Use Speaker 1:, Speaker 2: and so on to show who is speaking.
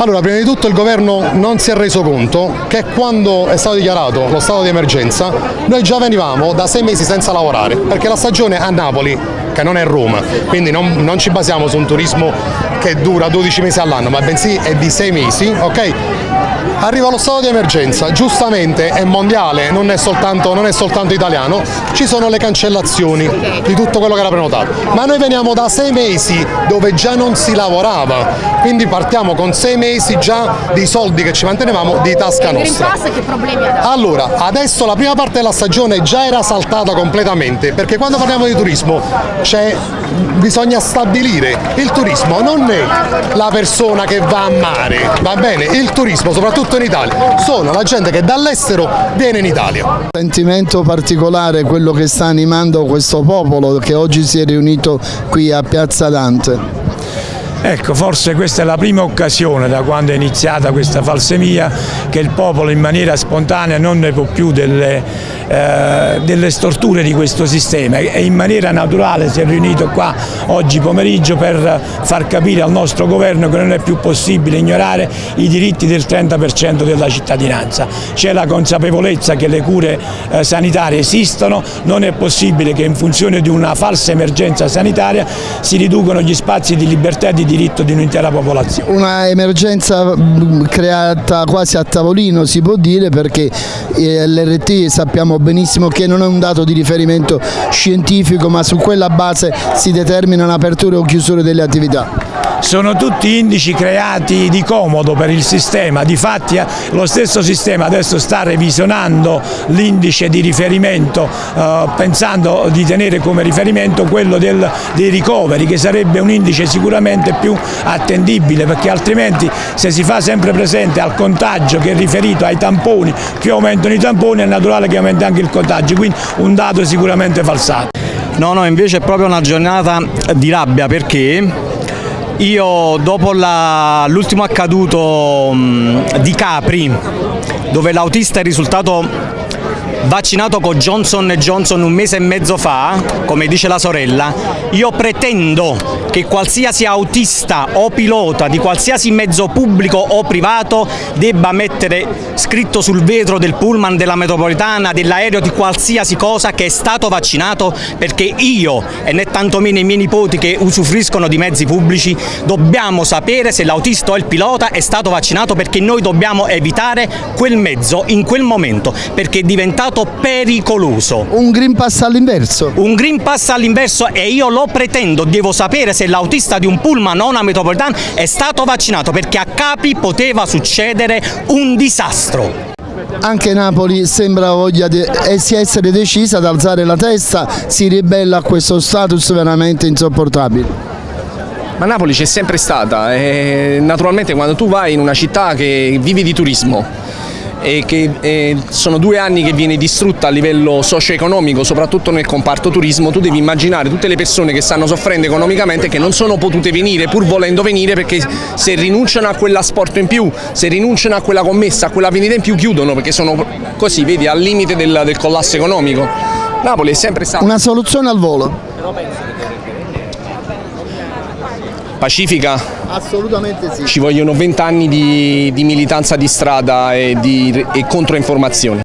Speaker 1: Allora, prima di tutto il governo non si è reso conto che quando è stato dichiarato lo stato di emergenza noi già venivamo da sei mesi senza lavorare perché la stagione a Napoli, che non è Roma, quindi non, non ci basiamo su un turismo che dura 12 mesi all'anno ma bensì è di sei mesi, ok? Arriva lo stato di emergenza, giustamente è mondiale, non è, soltanto, non è soltanto italiano, ci sono le cancellazioni di tutto quello che era prenotato, ma noi veniamo da 6 mesi dove già non si lavorava, quindi partiamo con 6 mesi già di soldi che ci mantenevamo di tasca nostra. Allora, adesso la prima parte della stagione già era saltata completamente, perché quando parliamo di turismo bisogna stabilire. Il turismo non è la persona che va a mare, va bene? Il turismo, soprattutto in Italia, sono la gente che dall'estero viene in Italia.
Speaker 2: Sentimento particolare quello che sta animando questo popolo che oggi si è riunito qui a Piazza Dante.
Speaker 3: Ecco, forse questa è la prima occasione da quando è iniziata questa falsemia che il popolo in maniera spontanea non ne può più delle, eh, delle storture di questo sistema e in maniera naturale si è riunito qua oggi pomeriggio per far capire al nostro governo che non è più possibile ignorare i diritti del 30% della cittadinanza. C'è la consapevolezza che le cure eh, sanitarie esistono, non è possibile che in funzione di una falsa emergenza sanitaria si riducono gli spazi di libertà e di diritto di un'intera popolazione.
Speaker 2: Una emergenza mm, creata quasi a tavolino si può dire perché eh, l'RT sappiamo benissimo che non è un dato di riferimento scientifico ma su quella base si determinano aperture o chiusure delle attività
Speaker 3: sono tutti indici creati di comodo per il sistema, difatti eh, lo stesso sistema adesso sta revisionando l'indice di riferimento eh, pensando di tenere come riferimento quello del, dei ricoveri che sarebbe un indice sicuramente più attendibile perché altrimenti se si fa sempre presente al contagio che è riferito ai tamponi, più aumentano i tamponi è naturale che aumenti anche il contagio, quindi un dato sicuramente falsato.
Speaker 4: No, no, invece è proprio una giornata di rabbia perché io dopo l'ultimo accaduto mh, di Capri, dove l'autista è risultato vaccinato con Johnson Johnson un mese e mezzo fa, come dice la sorella, io pretendo che qualsiasi autista o pilota di qualsiasi mezzo pubblico o privato debba mettere scritto sul vetro del pullman, della metropolitana, dell'aereo, di qualsiasi cosa che è stato vaccinato perché io e né tantomeno i miei nipoti che usufruiscono di mezzi pubblici dobbiamo sapere se l'autista o il pilota è stato vaccinato perché noi dobbiamo evitare quel mezzo in quel momento perché è diventato stato pericoloso.
Speaker 2: Un Green Pass all'inverso?
Speaker 4: Un Green Pass all'inverso e io lo pretendo, devo sapere se l'autista di un pullman o una metropolitana è stato vaccinato perché a Capi poteva succedere un disastro.
Speaker 2: Anche Napoli sembra voglia di essere decisa ad alzare la testa, si ribella a questo status veramente insopportabile.
Speaker 5: Ma Napoli c'è sempre stata e naturalmente quando tu vai in una città che vivi di turismo e che eh, sono due anni che viene distrutta a livello socio-economico, soprattutto nel comparto turismo, tu devi immaginare tutte le persone che stanno soffrendo economicamente che non sono potute venire pur volendo venire perché se rinunciano a quell'asporto in più, se rinunciano a quella commessa, a quella vendita in più chiudono perché sono così, vedi, al limite del, del collasso economico. Napoli è sempre stata...
Speaker 2: Una soluzione al volo?
Speaker 5: Pacifica?
Speaker 2: Assolutamente sì.
Speaker 5: Ci vogliono vent'anni di, di, militanza di strada e, di, e controinformazione.